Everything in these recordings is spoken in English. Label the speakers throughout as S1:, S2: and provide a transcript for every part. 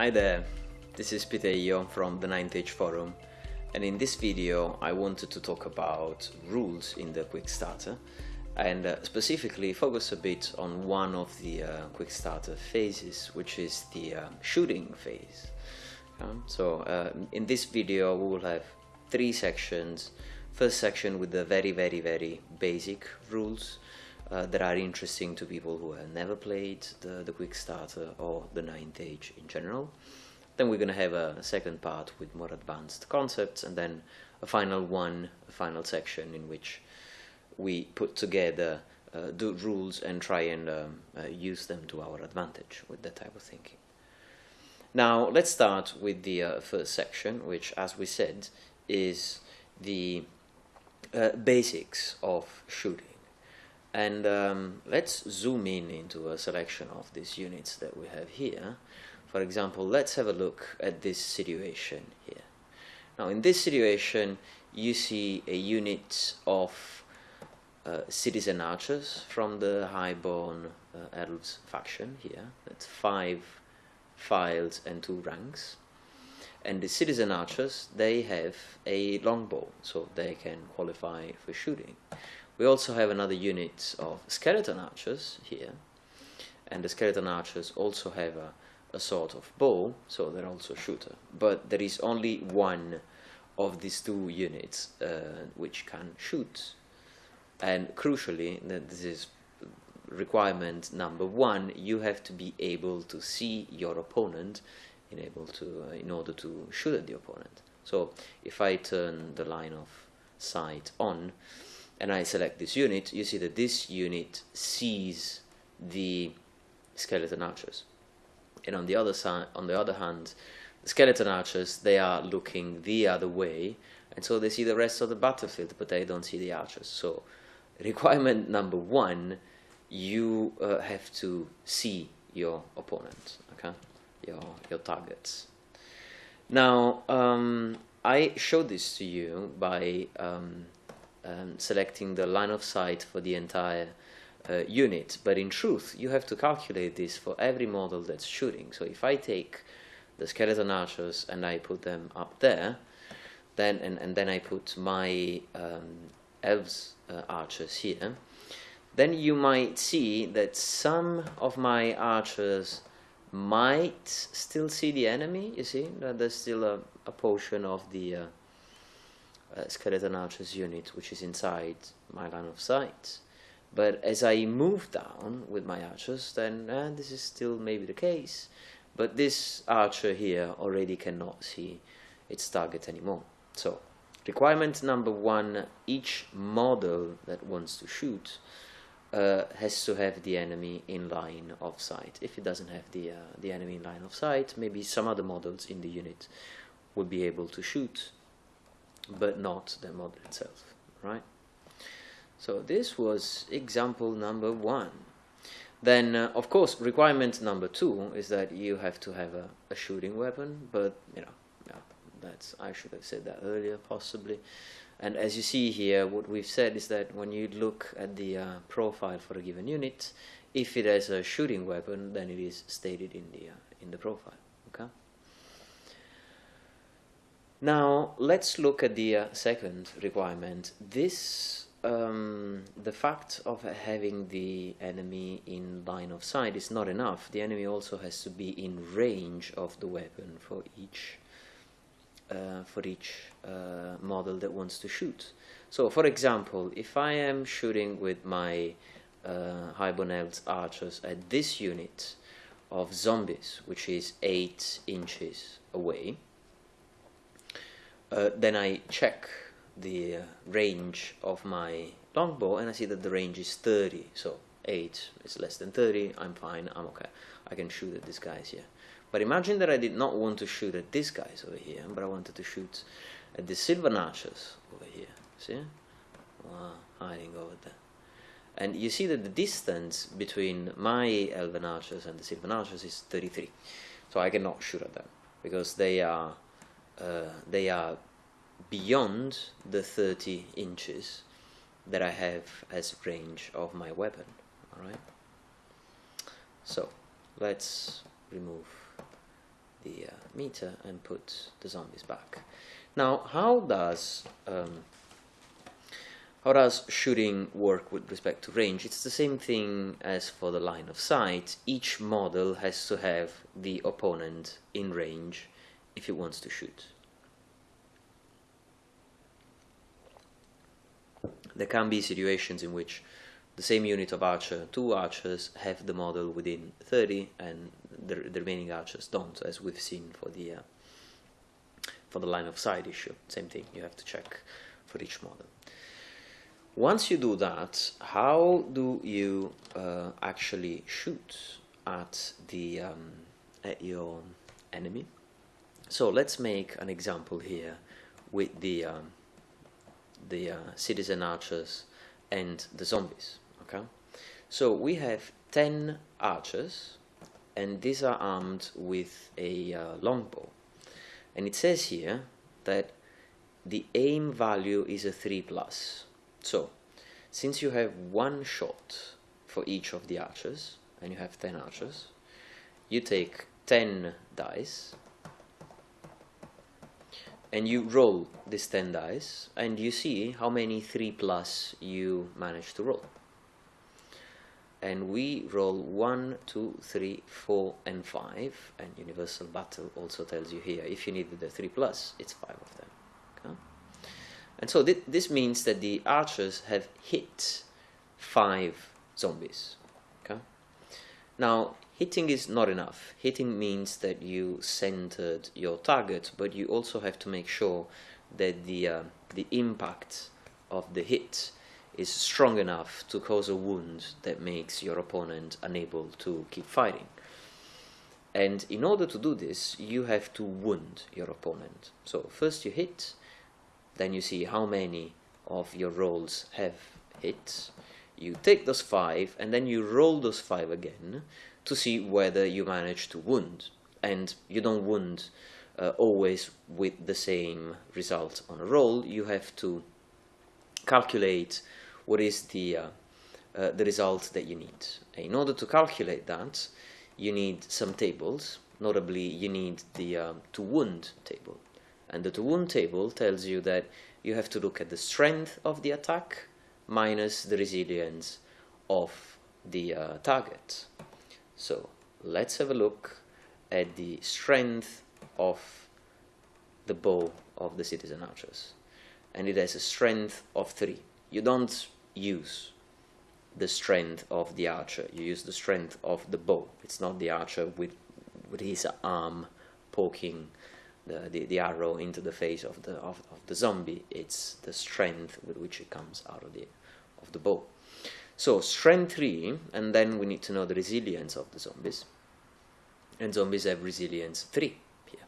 S1: Hi there, this is Peter Piteio from the 9th Age Forum and in this video I wanted to talk about rules in the Quick Starter and uh, specifically focus a bit on one of the uh, Quick Starter phases which is the uh, shooting phase. Um, so uh, in this video we will have three sections. First section with the very very very basic rules uh, that are interesting to people who have never played the, the Quick Starter or the Ninth Age in general. Then we're going to have a second part with more advanced concepts and then a final one, a final section in which we put together uh, the rules and try and um, uh, use them to our advantage with that type of thinking. Now let's start with the uh, first section which as we said is the uh, basics of shooting and um, let's zoom in into a selection of these units that we have here. For example, let's have a look at this situation here. Now in this situation you see a unit of uh, citizen archers from the highborn uh, elves faction here. That's five files and two ranks. And the citizen archers, they have a longbow, so they can qualify for shooting. We also have another unit of skeleton archers here, and the skeleton archers also have a, a sort of bow, so they're also shooter. But there is only one of these two units uh, which can shoot. And crucially, this is requirement number one, you have to be able to see your opponent in able to uh, in order to shoot at the opponent. So if I turn the line of sight on, and I select this unit, you see that this unit sees the skeleton archers. And on the other side, on the other hand, the skeleton archers, they are looking the other way, and so they see the rest of the battlefield, but they don't see the archers. So, requirement number one, you uh, have to see your opponent, okay, your your targets. Now, um, I showed this to you by um, um, selecting the line of sight for the entire uh, unit. But in truth you have to calculate this for every model that's shooting. So if I take the skeleton archers and I put them up there then and, and then I put my um, elves uh, archers here then you might see that some of my archers might still see the enemy you see? That there's still a, a portion of the uh, uh, skeleton archers unit which is inside my line of sight. But as I move down with my archers then uh, this is still maybe the case. But this archer here already cannot see its target anymore. So requirement number one each model that wants to shoot uh, has to have the enemy in line of sight. If it doesn't have the uh, the enemy in line of sight maybe some other models in the unit will be able to shoot but not the model itself, right? So this was example number one. Then, uh, of course, requirement number two is that you have to have a, a shooting weapon, but, you know, yeah, that's, I should have said that earlier, possibly. And as you see here, what we've said is that when you look at the uh, profile for a given unit, if it has a shooting weapon, then it is stated in the, uh, in the profile, okay? Now let's look at the uh, second requirement. This, um, the fact of having the enemy in line of sight is not enough. The enemy also has to be in range of the weapon for each uh, for each uh, model that wants to shoot. So, for example, if I am shooting with my uh, Highborn Elves archers at this unit of zombies, which is 8 inches away, uh, then I check the uh, range of my longbow and I see that the range is 30 so 8 is less than 30 I'm fine. I'm okay. I can shoot at these guys here but imagine that I did not want to shoot at these guys over here but I wanted to shoot at the Sylvan Archers over here. See? Wow, hiding over there. And you see that the distance between my Elven Archers and the Sylvan Archers is 33 so I cannot shoot at them because they are they are beyond the 30 inches that I have as range of my weapon alright so let's remove the uh, meter and put the zombies back. Now, how does um, how does shooting work with respect to range? It's the same thing as for the line of sight. Each model has to have the opponent in range if it wants to shoot. There can be situations in which the same unit of archer, two archers, have the model within 30 and the, the remaining archers don't, as we've seen for the uh, for the line of sight issue. Same thing, you have to check for each model. Once you do that, how do you uh, actually shoot at the um, at your enemy? So let's make an example here with the um, the uh, citizen archers and the zombies. Okay, so we have ten archers, and these are armed with a uh, longbow, and it says here that the aim value is a three plus. So, since you have one shot for each of the archers, and you have 10 archers, you take 10 dice, and you roll these 10 dice, and you see how many 3 plus you manage to roll. And we roll 1, 2, 3, 4, and 5, and Universal Battle also tells you here, if you needed the 3 plus, it's 5 of them. And so th this means that the archers have hit five zombies. Okay. Now, hitting is not enough. Hitting means that you centered your target, but you also have to make sure that the uh, the impact of the hit is strong enough to cause a wound that makes your opponent unable to keep fighting. And in order to do this, you have to wound your opponent. So first you hit, then you see how many of your rolls have hits. You take those five and then you roll those five again to see whether you manage to wound. And you don't wound uh, always with the same result on a roll. You have to calculate what is the uh, uh, the result that you need. In order to calculate that, you need some tables. Notably, you need the uh, to wound table. And the to wound table tells you that you have to look at the strength of the attack minus the resilience of the uh, target. So let's have a look at the strength of the bow of the citizen archers. And it has a strength of 3. You don't use the strength of the archer, you use the strength of the bow. It's not the archer with, with his arm poking the, the, the, arrow into the face of the of, of the zombie it's the strength with which it comes out of the of the bow so strength 3 and then we need to know the resilience of the zombies. And zombies have resilience 3 here.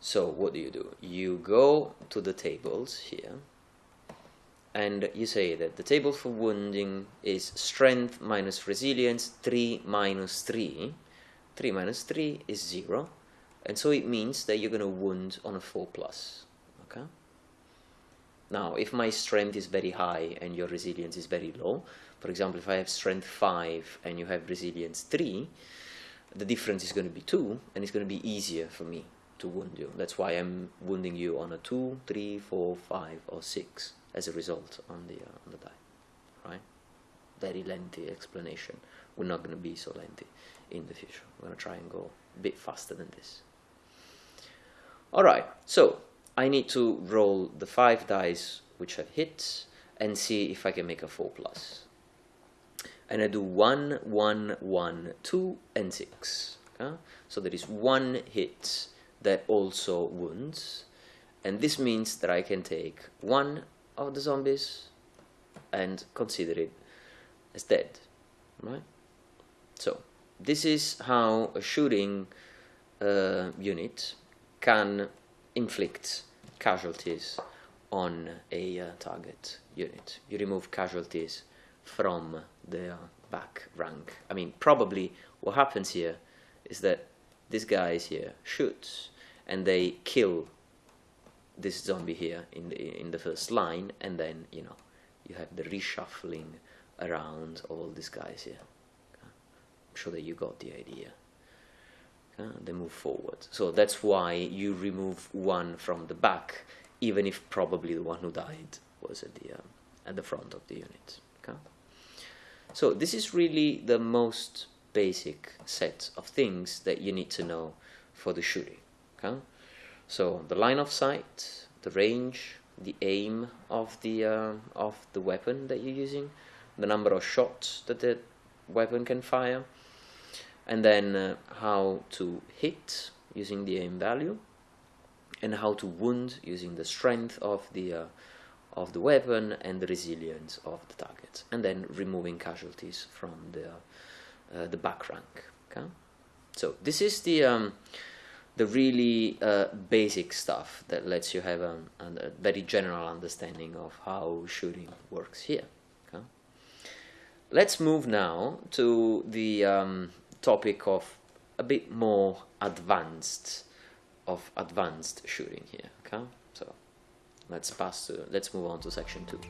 S1: So what do you do? You go to the tables here and you say that the table for wounding is strength minus resilience 3 minus 3 3 minus 3 is 0 and so it means that you're going to wound on a 4 plus okay? Now if my strength is very high and your resilience is very low for example if I have strength 5 and you have resilience 3 the difference is going to be 2 and it's going to be easier for me to wound you. That's why I'm wounding you on a 2 3 4 5 or 6 as a result on the uh, on the die right? Very lengthy explanation. We're not going to be so lengthy in the future. We're going to try and go a bit faster than this. Alright, so I need to roll the 5 dice which have hit and see if I can make a 4 plus. And I do 1, 1, 1, 2 and 6. Okay? So there is one hit that also wounds and this means that I can take one of the zombies and consider it as dead. Right? So this is how a shooting uh, unit can inflict casualties on a uh, target unit. You remove casualties from the back rank. I mean, probably what happens here is that this guy is here shoots and they kill this zombie here in the in the first line, and then you know you have the reshuffling around all these guys here. I'm sure that you got the idea. okay? they move forward so that's why you remove one from the back even if probably the one who died was at the um, at the front of the unit so this is really the most basic set of things that you need to know for the shooting okay? So the line of sight the range the aim of the uh, of the weapon that you're using the number of shots that the weapon can fire and then uh, how to hit using the aim value and how to wound using the strength of the uh, of the weapon and the resilience of the target and then removing casualties from the uh, the back rank okay so this is the um, the really uh, basic stuff that lets you have a, a, very general understanding of how shooting works here okay? let's move now to the um, topic of a bit more advanced of advanced shooting here okay let's pass let's move on to section 2